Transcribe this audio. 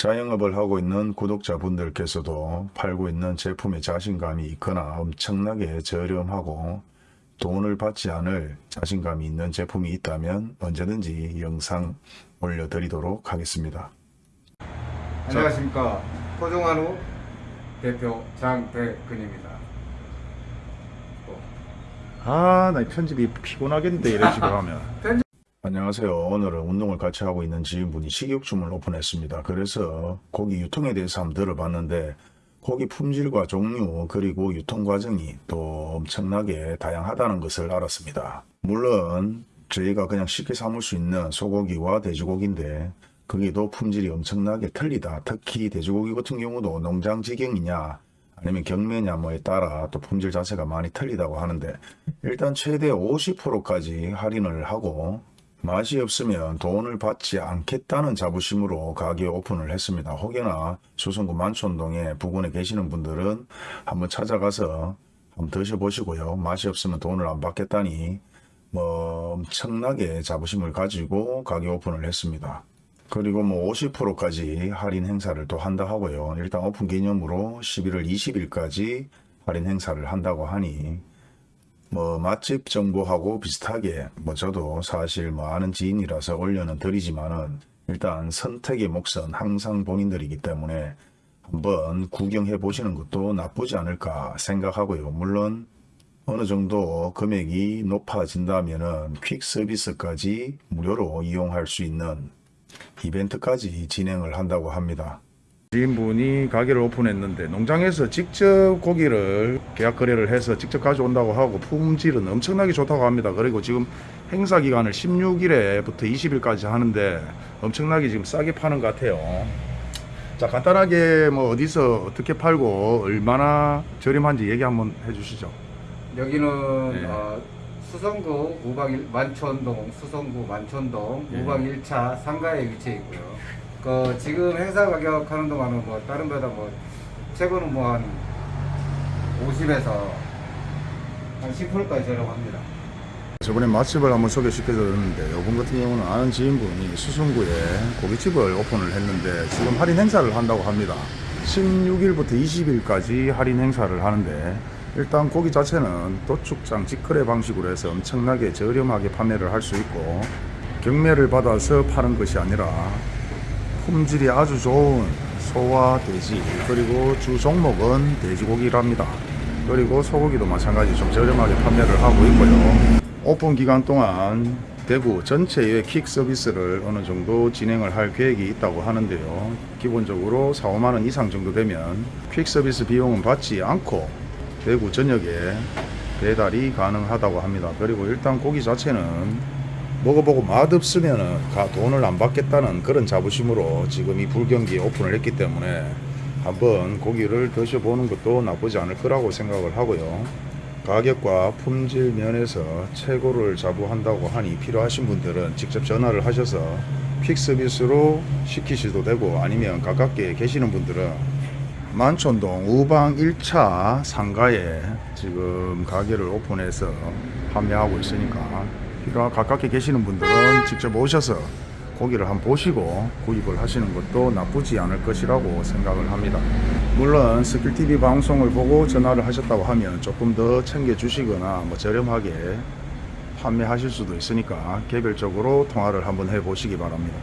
자영업을 하고 있는 구독자분들께서도 팔고 있는 제품에 자신감이 있거나 엄청나게 저렴하고 돈을 받지 않을 자신감이 있는 제품이 있다면 언제든지 영상 올려드리도록 하겠습니다. 안녕하십니까 토종한우 대표 장백근입니다. 아, 나 편집이 피곤하겠는데 이런 식으로 하면. 안녕하세요. 오늘은 운동을 같이 하고 있는 지인분이 식육점을 오픈했습니다. 그래서 고기 유통에 대해서 한번 들어봤는데 고기 품질과 종류 그리고 유통 과정이 또 엄청나게 다양하다는 것을 알았습니다. 물론 저희가 그냥 쉽게 삼을 수 있는 소고기와 돼지고기인데 거기도 품질이 엄청나게 틀리다. 특히 돼지고기 같은 경우도 농장 직영이냐 아니면 경매냐 뭐에 따라 또 품질 자체가 많이 틀리다고 하는데 일단 최대 50%까지 할인을 하고 맛이 없으면 돈을 받지 않겠다는 자부심으로 가게 오픈을 했습니다. 혹여나 수성구 만촌동에 부근에 계시는 분들은 한번 찾아가서 한번 드셔보시고요. 맛이 없으면 돈을 안 받겠다니 뭐 엄청나게 자부심을 가지고 가게 오픈을 했습니다. 그리고 뭐 50%까지 할인 행사를 또 한다 하고요. 일단 오픈 기념으로 11월 20일까지 할인 행사를 한다고 하니 뭐 맛집 정보하고 비슷하게 뭐 저도 사실 뭐 아는 지인이라서 올려는 드리지만은 일단 선택의 몫은 항상 본인들이기 때문에 한번 구경해 보시는 것도 나쁘지 않을까 생각하고요. 물론 어느 정도 금액이 높아진다면은 퀵 서비스까지 무료로 이용할 수 있는 이벤트까지 진행을 한다고 합니다. 지인분이 가게를 오픈했는데 농장에서 직접 고기를 계약 거래를 해서 직접 가져온다고 하고 품질은 엄청나게 좋다고 합니다. 그리고 지금 행사 기간을 16일에부터 20일까지 하는데 엄청나게 지금 싸게 파는 것 같아요. 자 간단하게 뭐 어디서 어떻게 팔고 얼마나 저렴한지 얘기 한번 해주시죠. 여기는 네. 어, 수성구 우방 일- 만촌동 수성구 만촌동 예. 우방 1차 상가에 위치해 있고요. 그 지금 행사 가격 하는 동안은 뭐 다른 데다 뭐 최고는 뭐 한 50에서 한 10%까지 저렴합니다. 저번에 맛집을 한번 소개시켜드렸는데 요번 같은 경우는 아는 지인분이 수성구에 고깃집을 오픈을 했는데 지금 할인 행사를 한다고 합니다 16일부터 20일까지 할인 행사를 하는데 일단 고기 자체는 도축장 직거래 방식으로 해서 엄청나게 저렴하게 판매를 할 수 있고 경매를 받아서 파는 것이 아니라 품질이 아주 좋은 소와 돼지 그리고 주 종목은 돼지고기랍니다. 그리고 소고기도 마찬가지 좀 저렴하게 판매를 하고 있고요. 오픈 기간 동안 대구 전체의 킥 서비스를 어느 정도 진행을 할 계획이 있다고 하는데요. 기본적으로 4, 5만 원 이상 정도 되면 퀵 서비스 비용은 받지 않고 대구 전역에 배달이 가능하다고 합니다. 그리고 일단 고기 자체는 먹어보고 맛없으면은 가 돈을 안 받겠다는 그런 자부심으로 지금 이 불경기에 오픈을 했기 때문에 한번 고기를 드셔보는 것도 나쁘지 않을 거라고 생각을 하고요. 가격과 품질 면에서 최고를 자부한다고 하니 필요하신 분들은 직접 전화를 하셔서 퀵 서비스로 시키셔도 되고 아니면 가깝게 계시는 분들은 만촌동 우방 1차 상가에 지금 가게를 오픈해서 판매하고 있으니까 필요한 가깝게 계시는 분들은 직접 오셔서 고기를 한번 보시고 구입을 하시는 것도 나쁘지 않을 것이라고 생각을 합니다. 물론 스킬TV 방송을 보고 전화를 하셨다고 하면 조금 더 챙겨주시거나 뭐 저렴하게 판매하실 수도 있으니까 개별적으로 통화를 한번 해보시기 바랍니다.